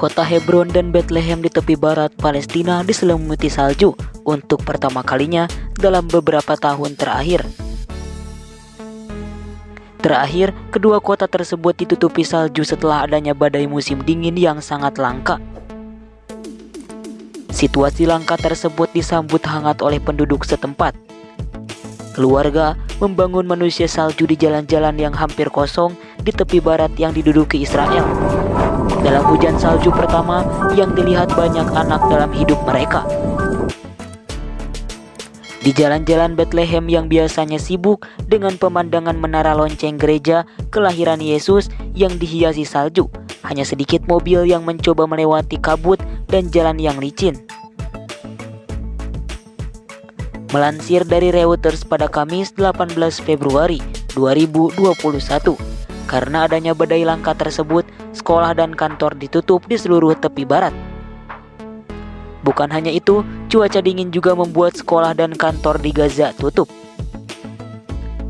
Kota Hebron dan Bethlehem di tepi barat Palestina diselimuti salju untuk pertama kalinya dalam beberapa tahun terakhir. Terakhir, kedua kota tersebut ditutupi salju setelah adanya badai musim dingin yang sangat langka. Situasi langka tersebut disambut hangat oleh penduduk setempat. Keluarga membangun manusia salju di jalan-jalan yang hampir kosong di tepi barat yang diduduki Israel. Dalam hujan salju pertama yang dilihat banyak anak dalam hidup mereka. Di jalan-jalan Bethlehem yang biasanya sibuk dengan pemandangan menara lonceng gereja kelahiran Yesus yang dihiasi salju, hanya sedikit mobil yang mencoba melewati kabut dan jalan yang licin. Melansir dari Reuters pada Kamis 18 Februari 2021, karena adanya badai langka tersebut, sekolah dan kantor ditutup di seluruh tepi barat. Bukan hanya itu, cuaca dingin juga membuat sekolah dan kantor di Gaza tutup.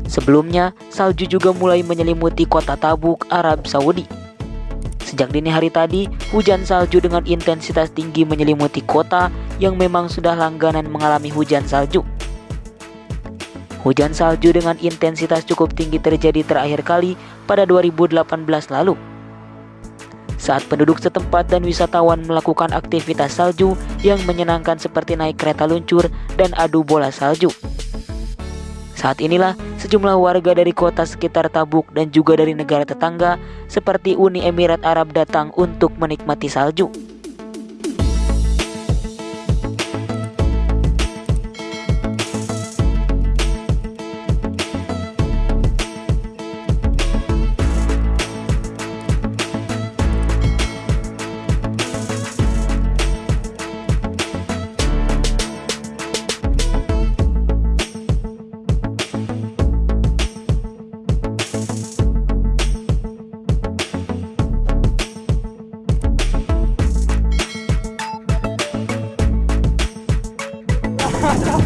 Sebelumnya, salju juga mulai menyelimuti kota Tabuk, Arab Saudi. Sejak dini hari tadi, hujan salju dengan intensitas tinggi menyelimuti kota yang memang sudah langganan mengalami hujan salju. Hujan salju dengan intensitas cukup tinggi terjadi terakhir kali pada 2018 lalu saat penduduk setempat dan wisatawan melakukan aktivitas salju yang menyenangkan seperti naik kereta luncur dan adu bola salju. Saat inilah sejumlah warga dari kota sekitar Tabuk dan juga dari negara tetangga seperti Uni Emirat Arab datang untuk menikmati salju. stop, stop.